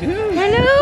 Hello.